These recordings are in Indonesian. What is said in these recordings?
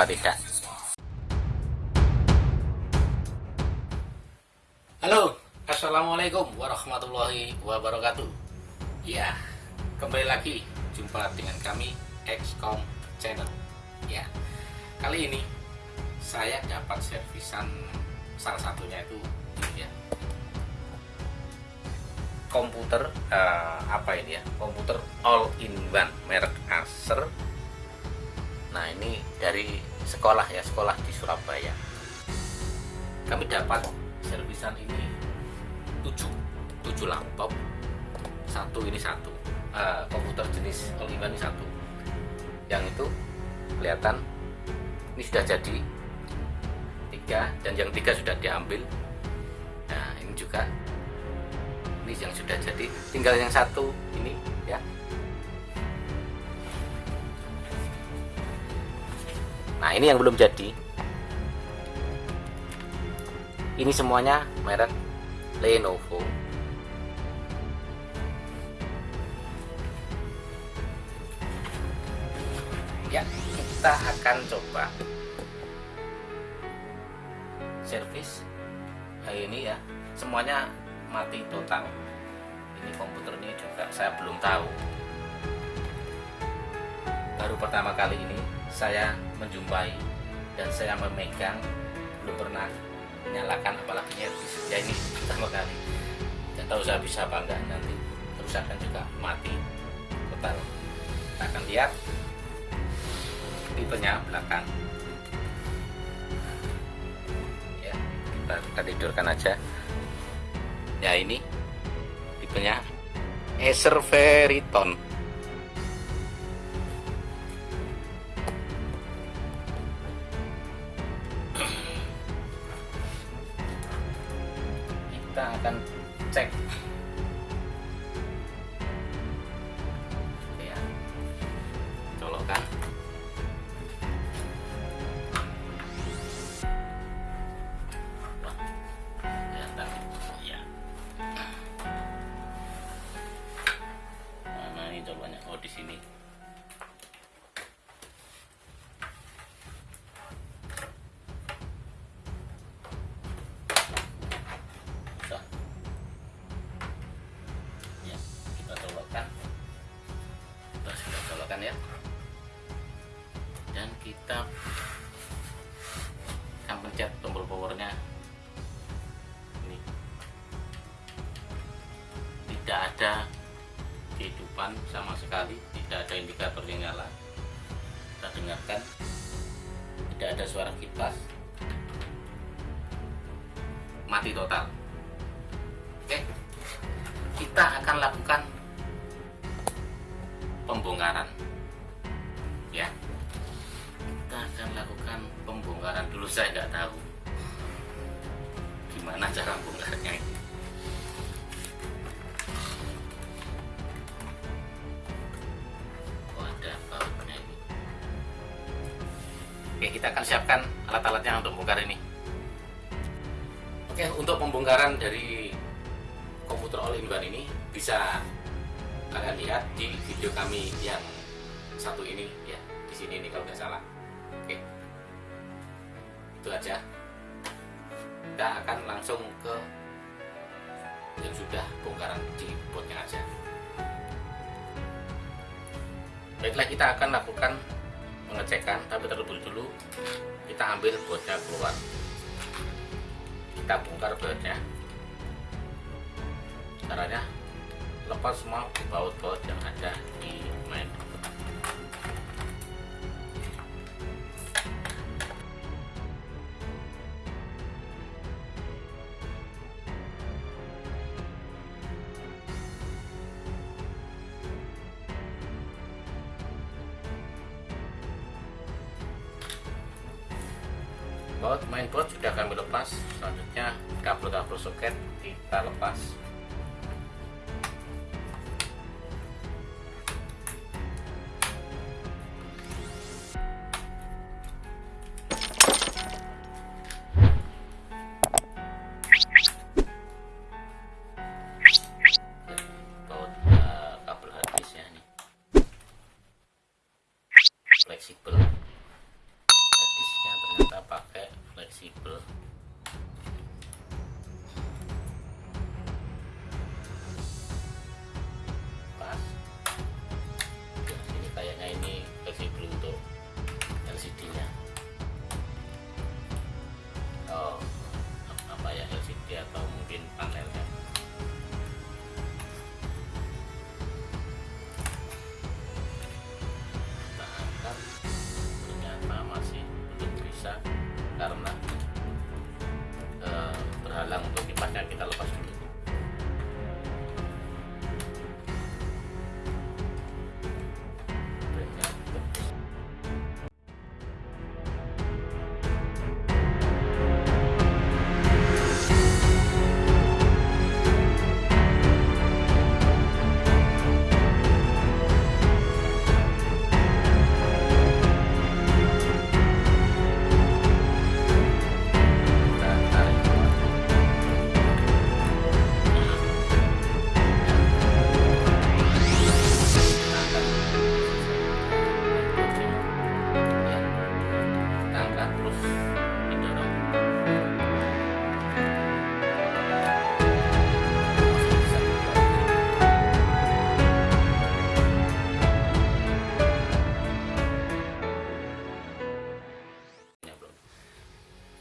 apa tidak Halo, Assalamualaikum warahmatullahi wabarakatuh. Ya, kembali lagi jumpa dengan kami XCOM Channel. Ya, kali ini saya dapat servisan salah satunya itu ya. Komputer uh, apa ini ya? Komputer all in one merek Acer nah ini dari sekolah ya sekolah di Surabaya. Kami dapat servisan ini 7 7 laptop. Satu ini satu. Uh, komputer jenis all ini satu. Yang itu kelihatan ini sudah jadi tiga dan yang tiga sudah diambil. Nah ini juga ini yang sudah jadi. Tinggal yang satu ini ya nah ini yang belum jadi. Ini semuanya merek Lenovo. Ya kita akan coba servis hari ini ya. Semuanya mati total. Ini komputer ini juga saya belum tahu. Baru pertama kali ini saya menjumpai dan saya memegang belum pernah menyalakan apalagi ya ini pertama kali. Tidak tahu saya bisa apa enggak nanti kerusakan juga mati. Total kita akan lihat tipenya belakang. Ya kita, kita tidurkan aja. Ya ini tipenya Acer Veriton kita akan cek sama sekali tidak ada indikator nyala. Kita dengarkan tidak ada suara kipas. Mati total. Oke kita akan lakukan pembongkaran. Ya kita akan lakukan pembongkaran. Dulu saya nggak tahu gimana cara bongkarnya kita akan siapkan alat-alatnya untuk bongkar ini. Oke untuk pembongkaran dari komputer all in one ini bisa kalian lihat di video kami yang satu ini ya di sini ini kalau nggak salah. Oke. Itu aja. Kita akan langsung ke yang sudah bongkaran di botnya aja. Baiklah kita akan lakukan pengecekan tapi terlebih dulu kita ambil botnya keluar. Kita bongkar bautnya caranya lepas semua baut-baut yang ada di main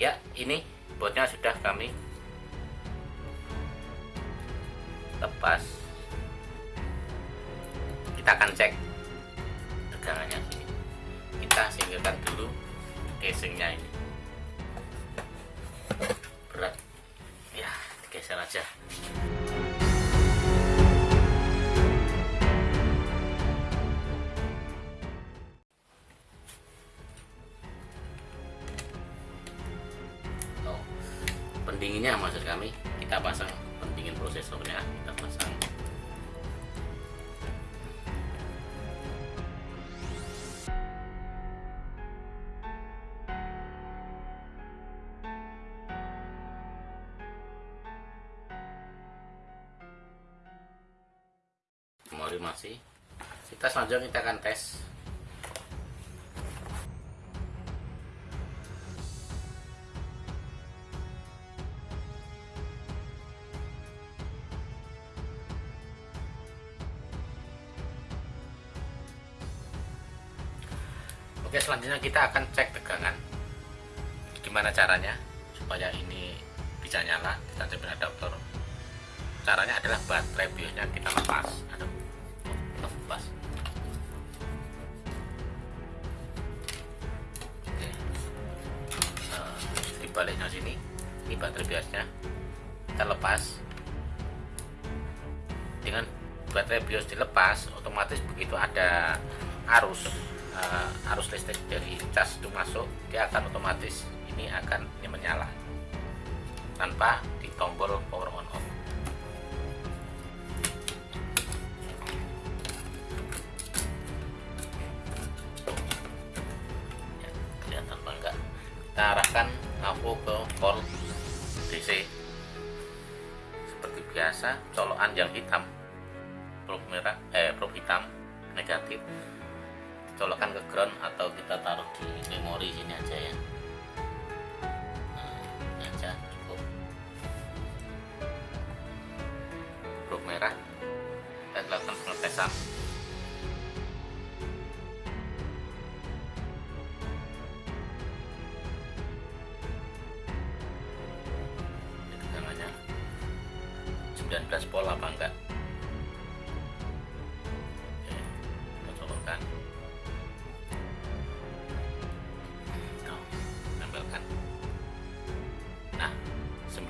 Ya, ini botnya sudah kami lepas. Kita akan cek tegangannya. Kita singkirkan dulu casingnya ini. Masih kita selanjutnya kita akan tes. Oke selanjutnya kita akan cek tegangan. Gimana caranya supaya ini bisa nyala? Kita coba adaptor Caranya adalah baterai biosnya kita lepas. Aduh, baliknya sini Ini baterai biosnya Kita lepas. Dengan baterai bios dilepas Otomatis begitu ada arus eh, arus listrik dari cas itu masuk dia akan otomatis ini akan ini menyala. Tanpa ditombol power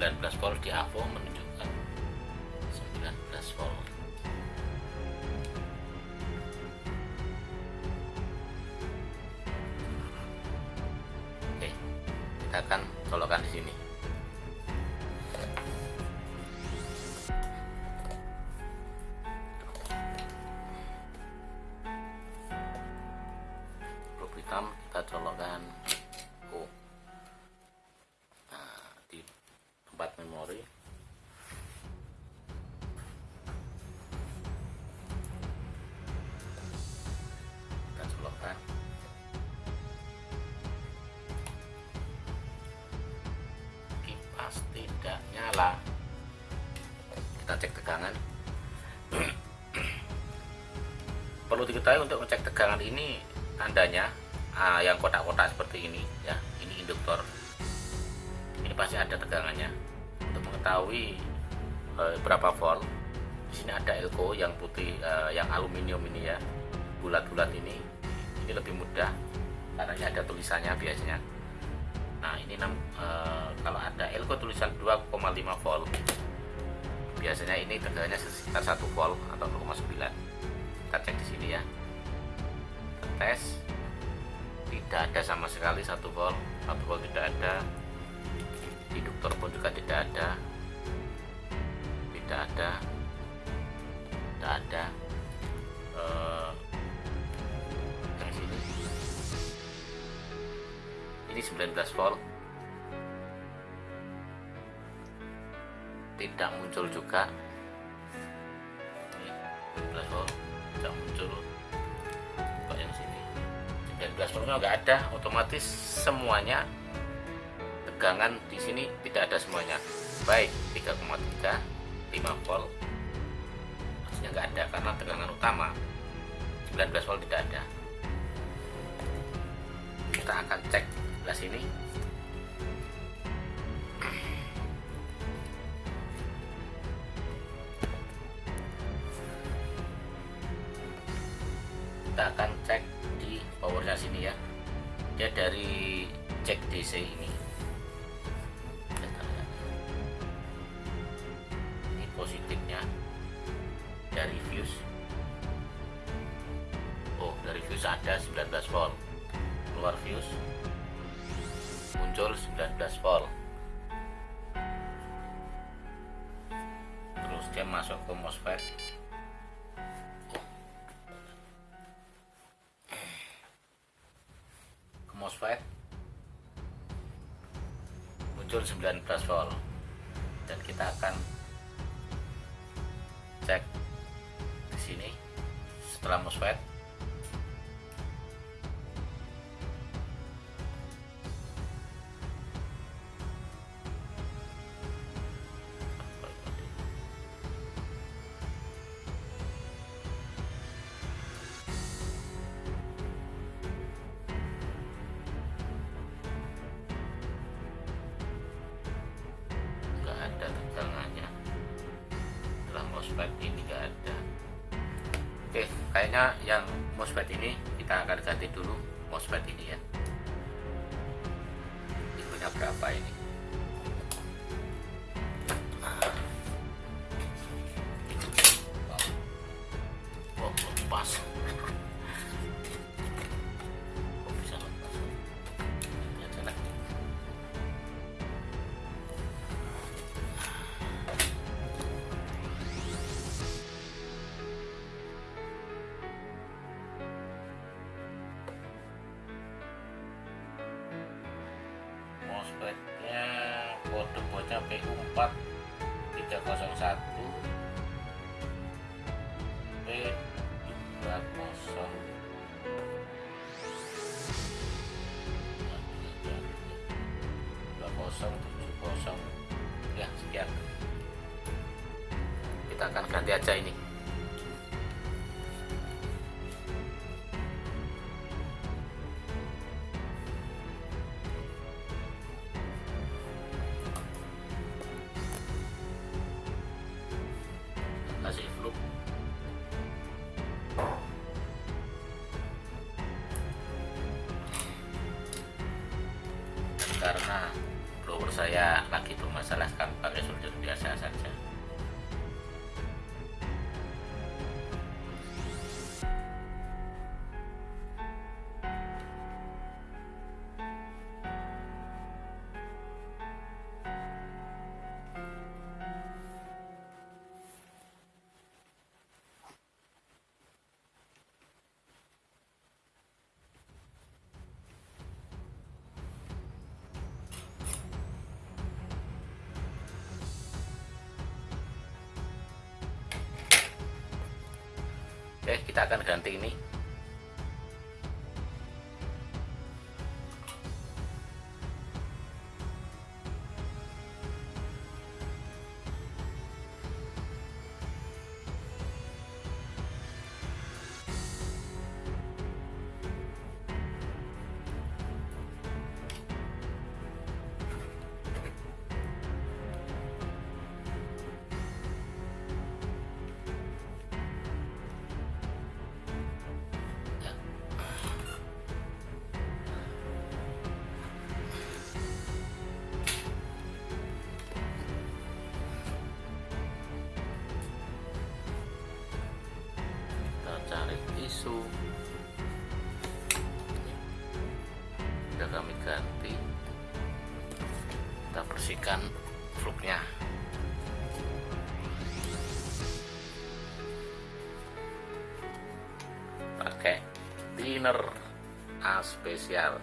19 volt di AVO kita cek tegangan. Perlu diketahui untuk ngecek tegangan ini tandanya uh, yang kotak-kotak seperti ini ya ini induktor. Ini pasti ada tegangannya. Untuk mengetahui uh, berapa volt di sini ada elko yang putih uh, yang aluminium ini ya bulat-bulat ini. Ini lebih mudah karena ini ada tulisannya biasanya. Nah ini uh, kalau ada elko tulisan 2,5 volt biasanya ini tegangannya sekitar 1 volt atau 0,9 kita cek di sini ya. Kita tes tidak ada sama sekali satu volt. Satu volt tidak ada. Induktor pun juga tidak ada. Tidak ada. Tidak ada. Uh, yang sini. Ini 19 volt tidak muncul juga. Ini 19 volt tidak muncul. Kok yang sini? 19 voltnya nggak ada otomatis semuanya tegangan di sini tidak ada semuanya. Baik 3,3 5 volt. Maksudnya nggak ada karena tegangan utama. 19 volt tidak ada. Kita akan cek sebelah sini dari fuse oh dari fuse ada 19 volt. Keluar fuse muncul 19 volt. Terus dia masuk ke MOSFET. MOSFET. Muncul 19 volt. Dan kita akan cek setelah MOSFET kayaknya yang MOSFET ini kita akan ganti dulu MOSFET ini ya. Itunya berapa ini ganti aja ini kita akan ganti ini. especial.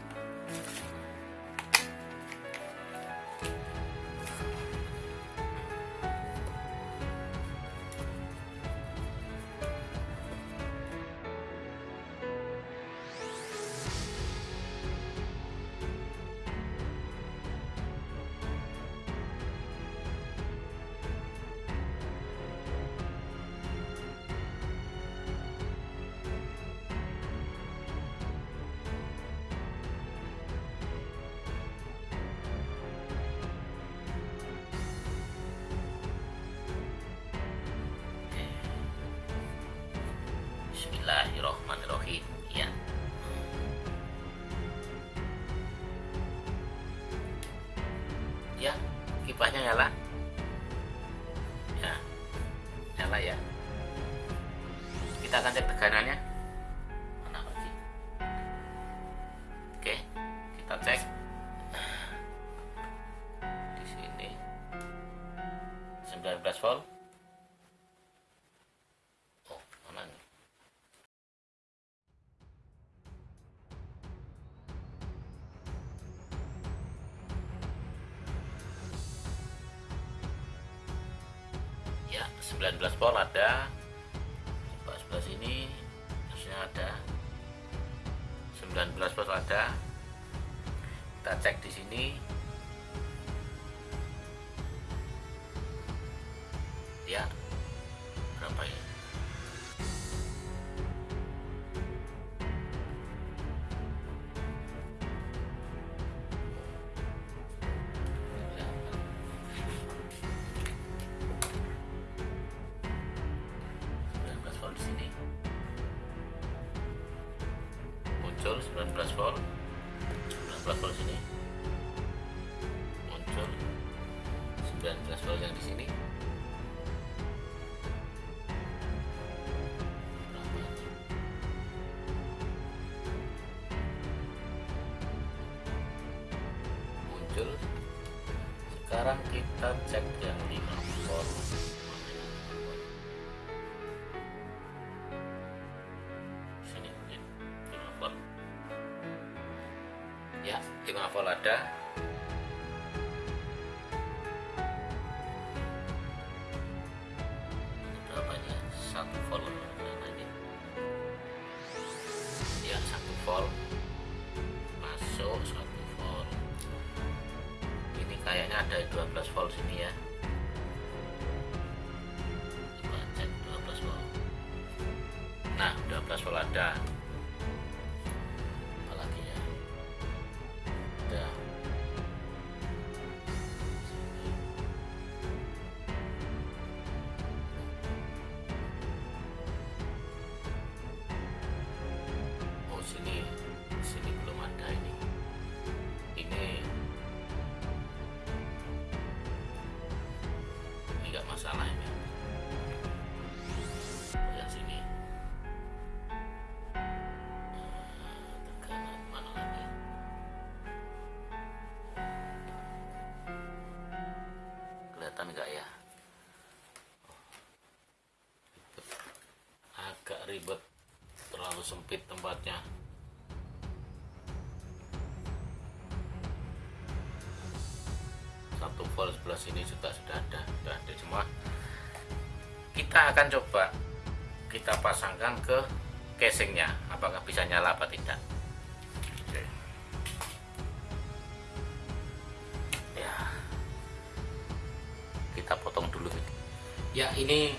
ya 19 volt ada. Coba sebelah sini harusnya ada. 19 volt ada. Kita cek di sini. muncul. Sekarang kita cek yang di sempit tempatnya. Satu volt sebelah sini juga sudah ada sudah ada. Semua kita akan coba kita pasangkan ke casingnya apakah bisa nyala apa tidak. Ya. Kita potong dulu ya ini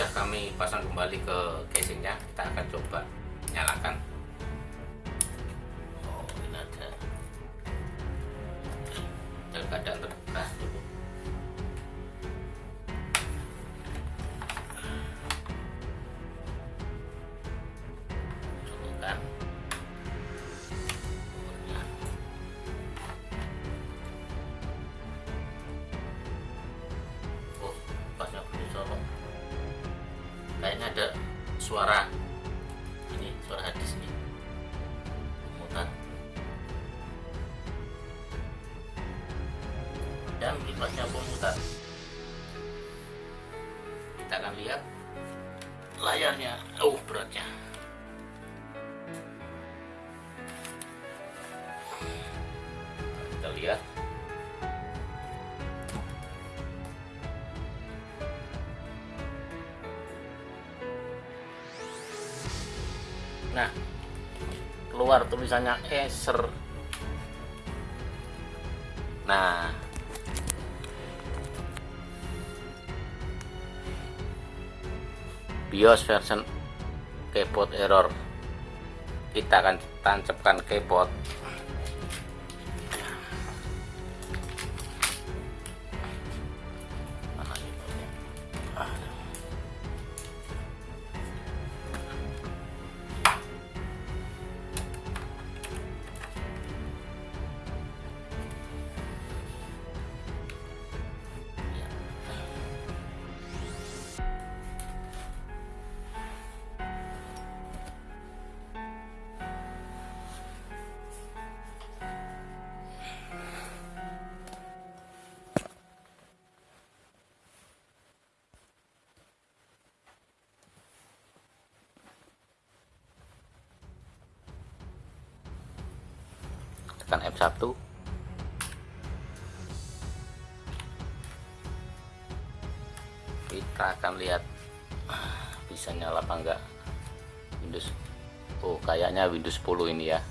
sudah kami pasang kembali ke casingnya kita akan coba nyalakan. Kita akan lihat layarnya. Oh beratnya. Kita lihat. Nah keluar tulisannya Acer. Nah BIOS version keyboard error. Kita akan tancapkan keyboard tekan F1 kita akan lihat bisa nyala apa enggak. Windows Oh kayaknya Windows 10 ini ya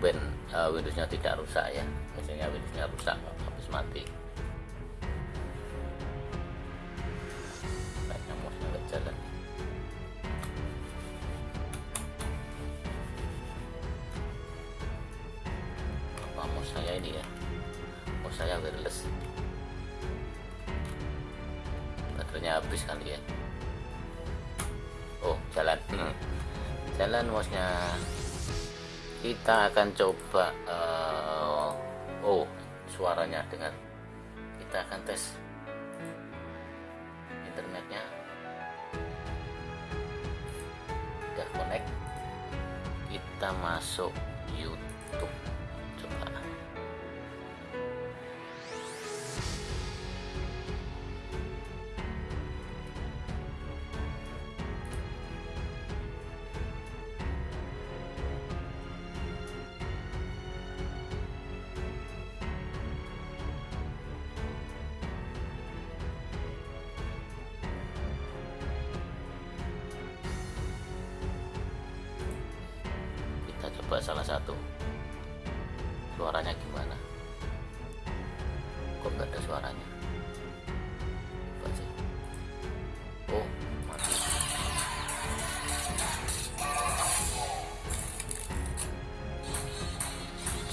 tumben uh, Windowsnya tidak rusak ya. Misalnya Windowsnya rusak habis mati kita akan coba uh, oh suaranya dengar kita akan tes internetnya. Udah connect kita masuk YouTube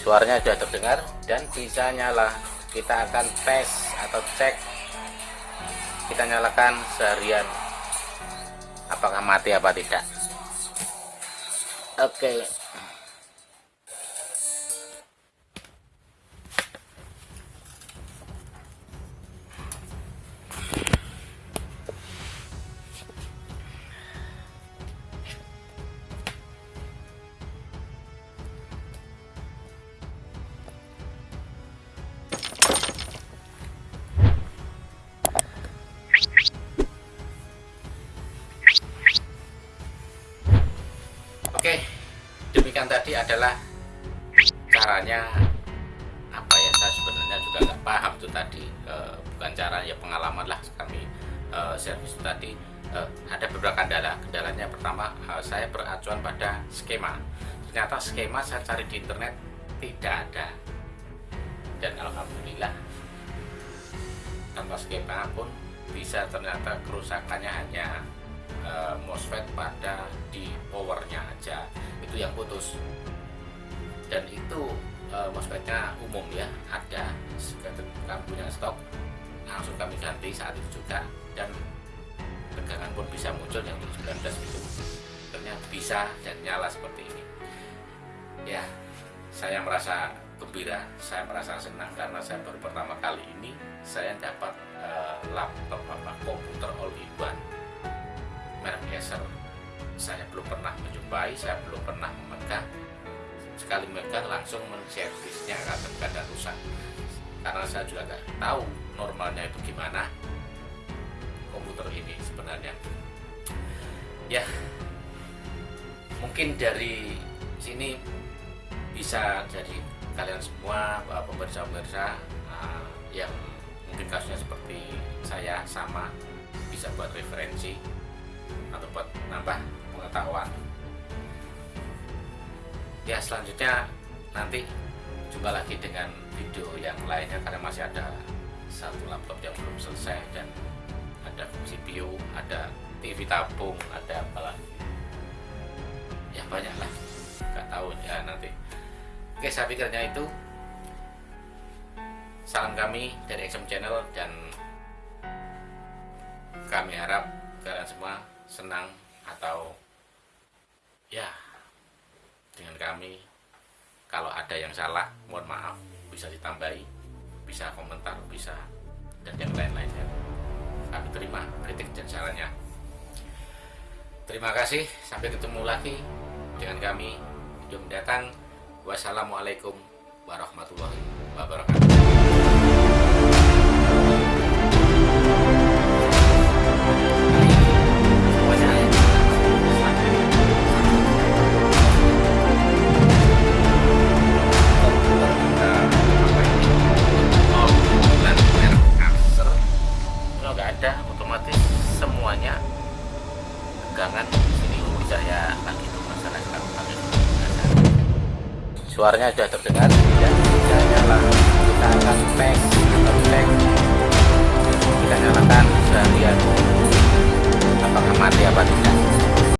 suaranya sudah terdengar dan bisa nyala. Kita akan tes atau cek. Kita nyalakan seharian. Apakah mati apa tidak? Oke. Oke, skema saya cari di internet tidak ada. Dan alhamdulillah tanpa skema pun bisa ternyata kerusakannya hanya uh, MOSFET pada di powernya aja. Itu yang putus. Dan itu uh, MOSFETnya umum ya ada. Kami punya stok langsung kami ganti saat itu juga. Dan tegangan pun bisa muncul yang 19 itu. Ternyata bisa dan nyala seperti ini ya saya merasa gembira saya merasa senang karena saya baru pertama kali ini saya dapat uh, laptop apa komputer all in one. Merek Acer. Saya belum pernah menjumpai saya belum pernah memegang sekali memegang langsung menservisnya akan kadang rusak. Karena saya juga nggak tahu normalnya itu gimana komputer ini sebenarnya. Ya mungkin dari sini bisa jadi kalian semua pemirsa-pemirsa uh, yang mungkin kasusnya seperti saya sama bisa buat referensi atau buat nambah pengetahuan. Ya selanjutnya nanti jumpa lagi dengan video yang lainnya karena masih ada satu laptop yang belum selesai dan ada CPU ada TV tabung ada apa lagi. Ya banyak lah. Nggak tahu ya nanti Oke, saya pikirnya itu. Salam kami dari XM Channel dan kami harap kalian semua senang atau ya dengan kami kalau ada yang salah mohon maaf bisa ditambahi bisa komentar bisa dan yang lain-lainnya kami terima kritik dan sarannya terima kasih sampai ketemu lagi dengan kami video mendatang Wassalamualaikum warahmatullahi wabarakatuh. ada otomatis semuanya tegangan sini bisa ya lagi suaranya sudah terdengar. Dan sudah nyala. Kita akan atau cek kita nyalakan lihat apakah mati apa tidak